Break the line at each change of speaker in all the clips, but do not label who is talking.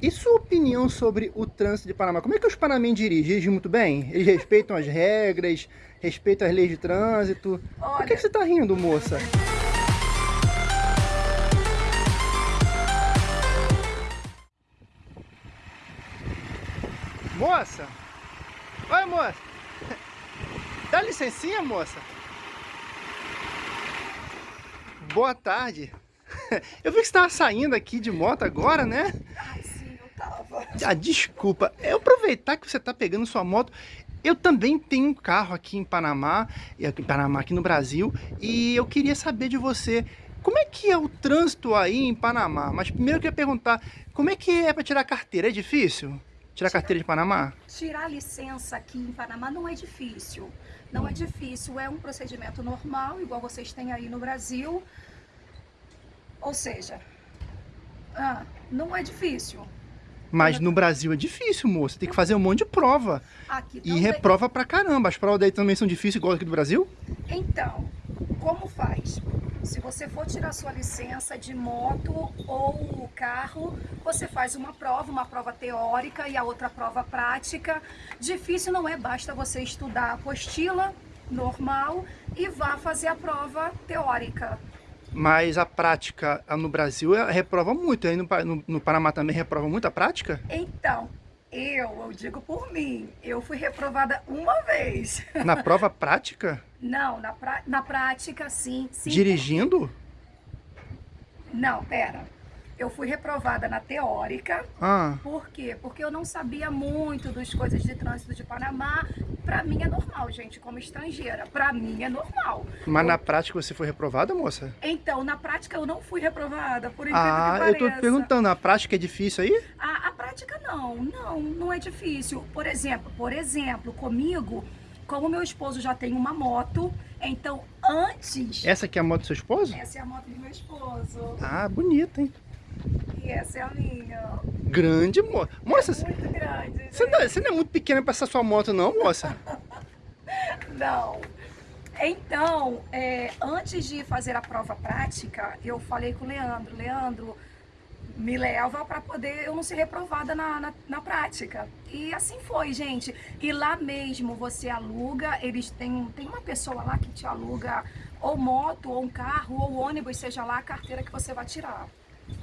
E sua opinião sobre o trânsito de Panamá? Como é que os panamenses dirigem? Dirigem muito bem? Eles respeitam as regras, respeitam as leis de trânsito? Olha... Por que, que você está rindo, moça? Moça! Oi, moça! Dá licencinha, moça? Boa tarde! Eu vi que você estava saindo aqui de moto agora, né?
Tava.
Ah, desculpa. Eu aproveitar que você está pegando sua moto. Eu também tenho um carro aqui em Panamá, em Panamá, aqui no Brasil, e eu queria saber de você, como é que é o trânsito aí em Panamá? Mas primeiro eu queria perguntar, como é que é para tirar carteira? É difícil? Tirar carteira de Panamá?
Tirar licença aqui em Panamá não é difícil. Não é difícil, é um procedimento normal, igual vocês têm aí no Brasil. Ou seja, ah, não é difícil.
Mas no Brasil é difícil, moça. Tem que fazer um monte de prova. Aqui e reprova pra caramba. As provas daí também são difíceis, igual aqui do Brasil?
Então, como faz? Se você for tirar sua licença de moto ou carro, você faz uma prova, uma prova teórica e a outra prova prática. Difícil não é, basta você estudar a apostila normal e vá fazer a prova teórica.
Mas a prática no Brasil reprova muito, aí no, no, no Panamá também reprova muito a prática?
Então, eu, eu digo por mim, eu fui reprovada uma vez.
Na prova prática?
Não, na, pra, na prática, sim. sim
Dirigindo?
Não, pera. Eu fui reprovada na teórica.
Ah.
Por quê? Porque eu não sabia muito das coisas de trânsito de Panamá. Pra mim é normal, gente, como estrangeira. Pra mim é normal.
Mas eu... na prática você foi reprovada, moça?
Então, na prática eu não fui reprovada, por incrível
ah,
que pareça.
eu tô perguntando, a prática é difícil aí?
A, a prática não, não, não é difícil. Por exemplo, por exemplo, comigo como meu esposo já tem uma moto, então antes...
Essa aqui é a moto do seu esposo?
Essa é a moto do meu esposo.
Ah, bonita, hein?
Essa é a minha.
Grande, moça. Moça,
é muito grande.
Você não, é, você não é muito pequena para essa sua moto, não, moça?
não. Então, é, antes de fazer a prova prática, eu falei com o Leandro, Leandro, me leva para poder eu não ser reprovada na, na, na, prática. E assim foi, gente. E lá mesmo você aluga, eles têm, tem uma pessoa lá que te aluga ou moto, ou um carro, ou ônibus, seja lá a carteira que você vai tirar.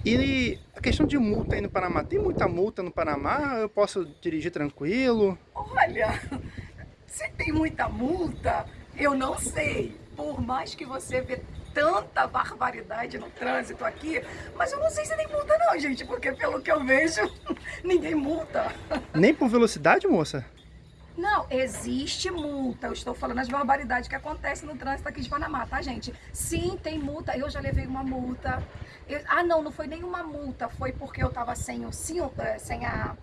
E a questão de multa aí no Panamá, tem muita multa no Panamá? Eu posso dirigir tranquilo?
Olha, se tem muita multa, eu não sei. Por mais que você vê tanta barbaridade no trânsito aqui, mas eu não sei se tem multa não, gente, porque pelo que eu vejo, ninguém multa.
Nem por velocidade, moça?
Não, existe multa. Eu estou falando as barbaridades que acontecem no trânsito aqui de Panamá, tá, gente? Sim, tem multa. Eu já levei uma multa. Eu... ah, não, não foi nenhuma multa. Foi porque eu tava sem o cinto, eh, sem a...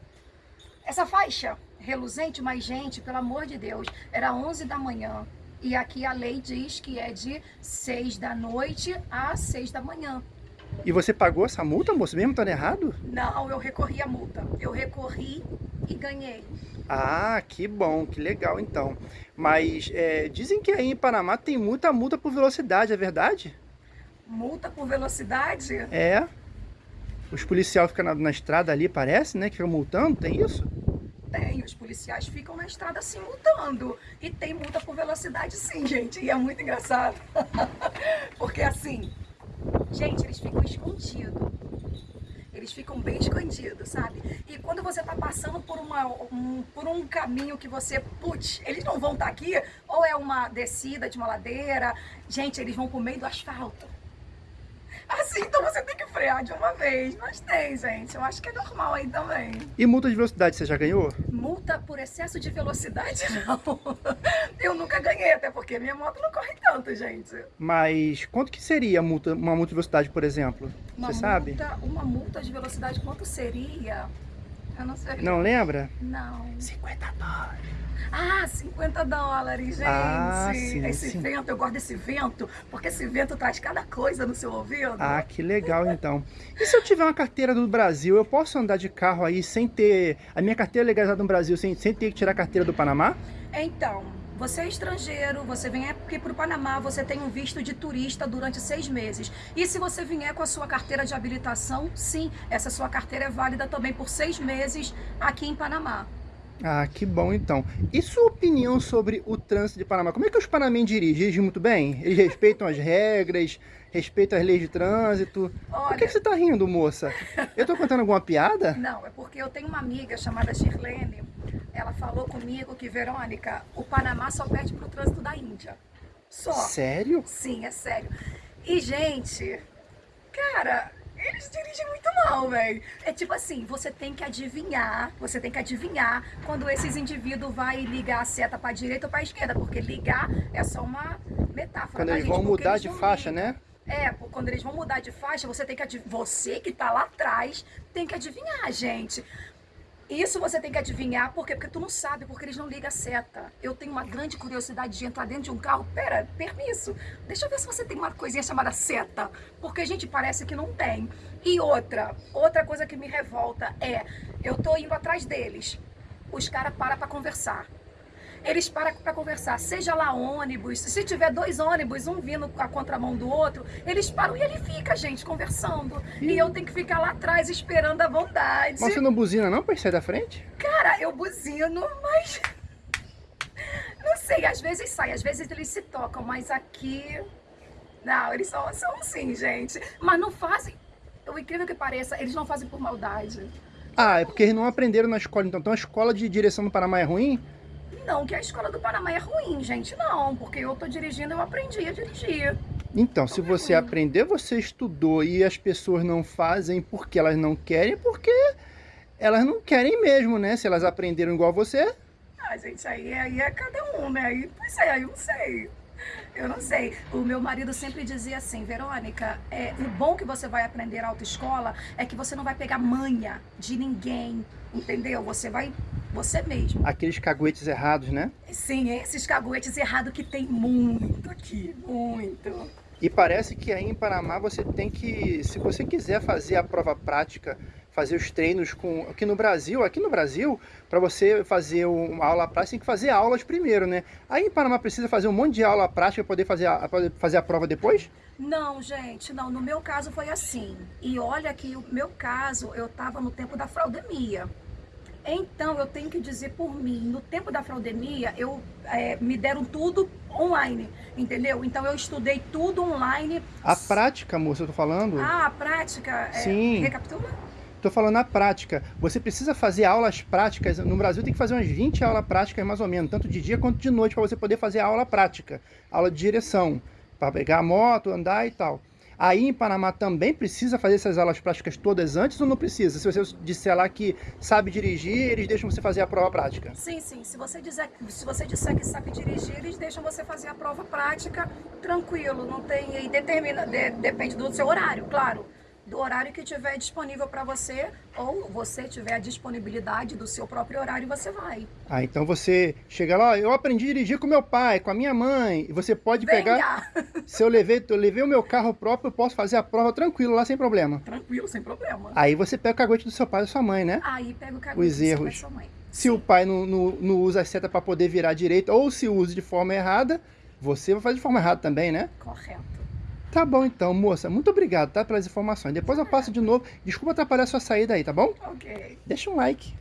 Essa faixa reluzente, mas, gente, pelo amor de Deus, era 11 da manhã. E aqui a lei diz que é de 6 da noite a 6 da manhã.
E você pagou essa multa, moço, mesmo estando errado?
Não, eu recorri a multa. Eu recorri e ganhei.
Ah, que bom, que legal então. Mas é, dizem que aí em Panamá tem muita multa por velocidade, é verdade?
Multa por velocidade?
É. Os policiais ficam na, na estrada ali, parece, né? Que ficam multando, tem isso?
Tem, os policiais ficam na estrada assim multando. E tem multa por velocidade sim, gente. E é muito engraçado. Porque assim, gente, eles ficam escondidos. Eles ficam bem escondidos, sabe? E quando você tá passando por, uma, um, por um caminho que você, putz, eles não vão estar tá aqui, ou é uma descida de uma ladeira, gente, eles vão pro meio do asfalto. Assim, então você tem que frear de uma vez. Mas tem, gente. Eu acho que é normal aí também.
E multa de velocidade você já ganhou?
Multa por excesso de velocidade, não. Eu nunca ganhei, até porque minha moto não corre tanto, gente.
Mas quanto que seria multa, uma multa de velocidade, por exemplo?
Uma
você
multa,
sabe?
Uma multa de velocidade, quanto seria? Eu não sei.
Não lembra?
Não.
50 dólares.
Ah, 50 dólares, gente. Ah, sim, esse
sim.
vento, eu gosto desse vento, porque esse vento traz cada coisa no seu ouvido.
Ah, que legal então. E se eu tiver uma carteira do Brasil, eu posso andar de carro aí sem ter... A minha carteira legalizada no Brasil, sem, sem ter que tirar a carteira do Panamá?
Então, você é estrangeiro, você vem aqui para o Panamá, você tem um visto de turista durante seis meses. E se você vier com a sua carteira de habilitação, sim, essa sua carteira é válida também por seis meses aqui em Panamá.
Ah, que bom então. E sua opinião sobre o trânsito de Panamá? Como é que os panamenhos dirigem? Dirigem muito bem? Eles respeitam as regras, respeitam as leis de trânsito?
Olha...
Por que você tá rindo, moça? Eu tô contando alguma piada?
Não, é porque eu tenho uma amiga chamada Shirlene, ela falou comigo que, Verônica, o Panamá só perde pro trânsito da Índia. Só.
Sério?
Sim, é sério. E, gente, cara, eles dirigem muito mal, velho. É tipo assim, você tem que adivinhar, você tem que adivinhar quando esses indivíduos vai ligar a seta pra direita ou pra esquerda, porque ligar é só uma metáfora.
Quando eles gente, vão mudar eles de faixa, né?
É, quando eles vão mudar de faixa, você tem que adivinhar. Você que tá lá atrás tem que adivinhar, gente. Isso você tem que adivinhar, por quê? Porque tu não sabe, porque eles não ligam a seta. Eu tenho uma grande curiosidade de entrar dentro de um carro. Pera, permisso. Deixa eu ver se você tem uma coisinha chamada seta. Porque a gente parece que não tem. E outra, outra coisa que me revolta é, eu tô indo atrás deles. Os caras param pra conversar eles param para conversar, seja lá ônibus, se tiver dois ônibus, um vindo a contramão do outro, eles param e ele fica, gente, conversando. E, e eu tenho que ficar lá atrás esperando a bondade.
Mas você não buzina não para sair da frente?
Cara, eu buzino, mas... Não sei, às vezes sai, às vezes eles se tocam, mas aqui... Não, eles são, são assim, gente. Mas não fazem... O incrível que pareça, eles não fazem por maldade.
Ah, é porque eles não aprenderam na escola. Então, então a escola de direção do Panamá é ruim?
Não que a escola do Panamá é ruim, gente, não, porque eu tô dirigindo, eu aprendi a dirigir.
Então, se você aprender, você estudou e as pessoas não fazem porque elas não querem, porque elas não querem mesmo, né? Se elas aprenderam igual você.
Ah, gente, aí, aí é cada um, né? Aí, pois é, aí eu não sei. Eu não sei. O meu marido sempre dizia assim, Verônica, é, o bom que você vai aprender autoescola é que você não vai pegar manha de ninguém, entendeu? Você vai você mesmo.
Aqueles caguetes errados, né?
Sim, esses caguetes errados que tem muito aqui, muito.
E parece que aí em Panamá você tem que, se você quiser fazer a prova prática, fazer os treinos com aqui no Brasil, aqui no Brasil, para você fazer uma aula prática, tem que fazer aulas primeiro, né? Aí em Panamá precisa fazer um monte de aula prática para poder fazer a, poder fazer a prova depois?
Não, gente, não. No meu caso foi assim. E olha que o meu caso, eu estava no tempo da fraudemia. Então, eu tenho que dizer por mim, no tempo da fraudemia, eu, é, me deram tudo online, entendeu? Então, eu estudei tudo online.
A prática, moça, eu tô falando?
Ah, a prática?
É, Sim.
Recapitula?
Tô falando na prática. Você precisa fazer aulas práticas. No Brasil tem que fazer umas 20 aulas práticas mais ou menos, tanto de dia quanto de noite, para você poder fazer aula prática, aula de direção, para pegar a moto, andar e tal. Aí em Panamá também precisa fazer essas aulas práticas todas antes ou não precisa? Se você disser lá que sabe dirigir, eles deixam você fazer a prova prática?
Sim, sim. Se você, dizer, se você disser que sabe dirigir, eles deixam você fazer a prova prática tranquilo. Não tem. E determina, de, depende do seu horário, claro do horário que tiver disponível para você, ou você tiver a disponibilidade do seu próprio horário, você vai.
Ah, então você chega lá, eu aprendi a dirigir com meu pai, com a minha mãe, e você pode
Venha.
pegar... Se eu levei, eu levei o meu carro próprio, eu posso fazer a prova tranquilo lá, sem problema.
Tranquilo, sem problema.
Aí você pega o cagote do seu pai e da sua mãe, né?
Aí pega o cagote
Os do erros. seu pai e sua mãe. Se Sim. o pai não, não, não usa a seta para poder virar direito, ou se usa de forma errada, você vai fazer de forma errada também, né?
Correto.
Tá bom então, moça. Muito obrigado, tá? Pelas informações. Depois eu passo de novo. Desculpa atrapalhar a sua saída aí, tá bom?
Ok.
Deixa um like.